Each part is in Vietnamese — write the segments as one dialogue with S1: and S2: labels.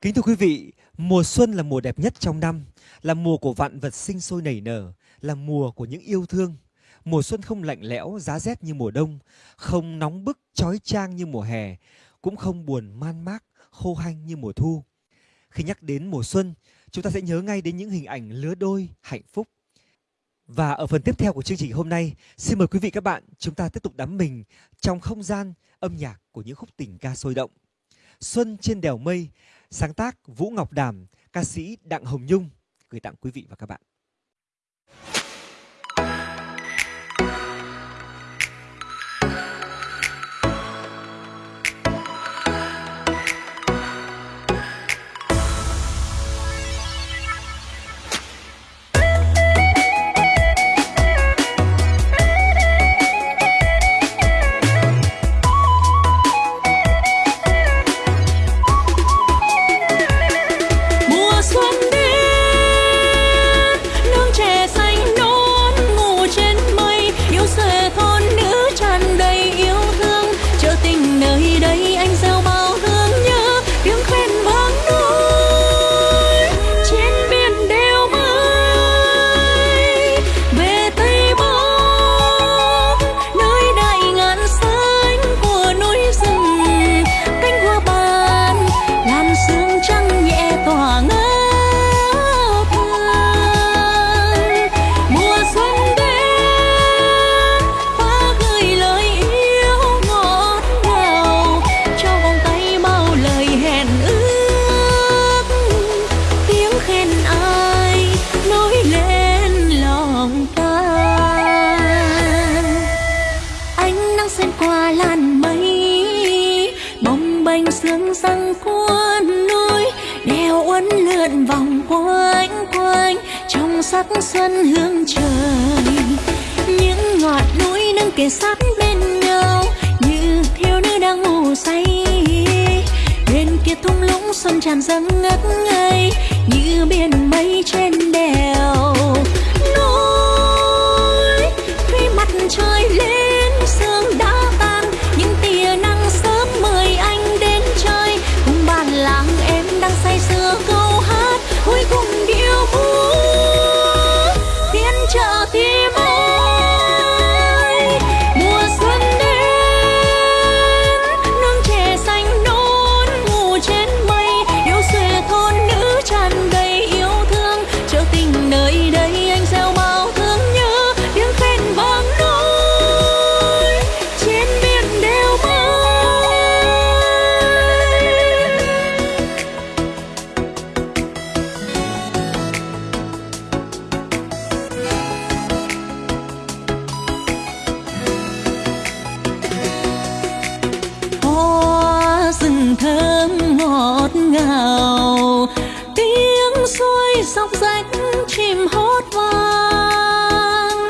S1: Kính thưa quý vị, mùa xuân là mùa đẹp nhất trong năm, là mùa của vạn vật sinh sôi nảy nở, là mùa của những yêu thương. Mùa xuân không lạnh lẽo, giá rét như mùa đông, không nóng bức, chói chang như mùa hè, cũng không buồn man mác, khô hanh như mùa thu. Khi nhắc đến mùa xuân, chúng ta sẽ nhớ ngay đến những hình ảnh lứa đôi hạnh phúc. Và ở phần tiếp theo của chương trình hôm nay, xin mời quý vị các bạn chúng ta tiếp tục đắm mình trong không gian âm nhạc của những khúc tình ca sôi động. Xuân trên đèo mây sáng tác Vũ Ngọc Đàm, ca sĩ Đặng Hồng Nhung gửi tặng quý vị và các bạn.
S2: Sắc xuân hương trời. Những ngọn núi nâng kề sát bên nhau như thiếu nữ đang ngủ say. Bên kia thung lũng xuân tràn dâng ngất ngây, như thơm ngọt ngào. Tiếng suối dọc rách chim hót vang.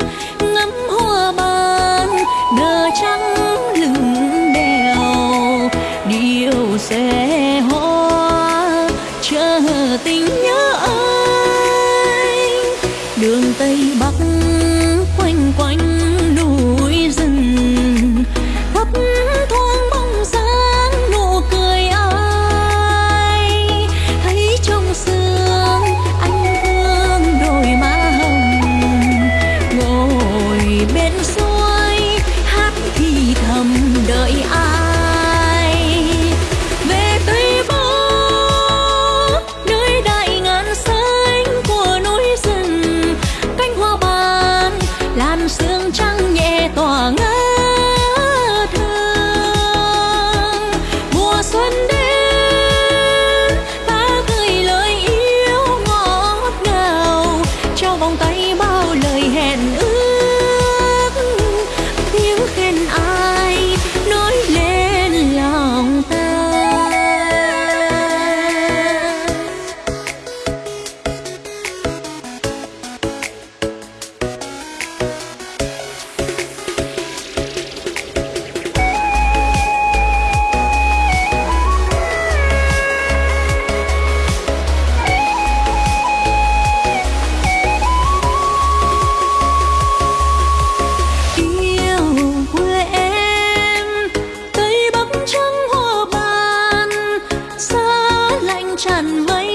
S2: Ngắm hoa ban, nở trắng lưng đèo. Điệu xe hoa chờ tình nhớ anh đường tây bắc quanh quanh tràn mây